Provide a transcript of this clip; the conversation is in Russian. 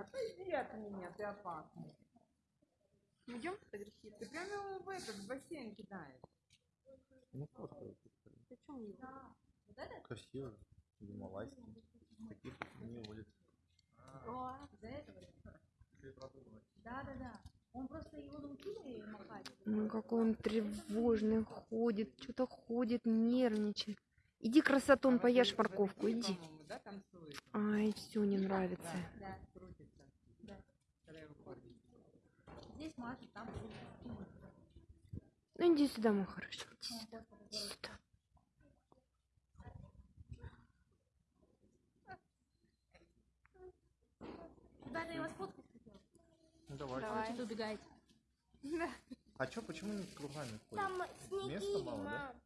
Иди от меня, ты опасный. Идем фотографировать? Ты прям его в этот в бассейн кидаешь. Ну, фотка Зачем его? красиво. Гималайский. Таких не водят. О, Из-за этого? Да, да, да. Он просто его научили махать. Ну какой он тревожный ходит, что-то ходит, нервничает. Иди, красотон, поешь морковку, иди. Ай, все не нравится. Да. Крутится. Да. Когда его кормят. Маша, там Ну иди сюда, мой хороший. Иди сюда. Иди сюда. Ребята, я вас фоткать хотела. Ну, давай. Давай. Что-то убегаете. А чё, почему не кругами ходят? Там снеги, Места мало, да? мам.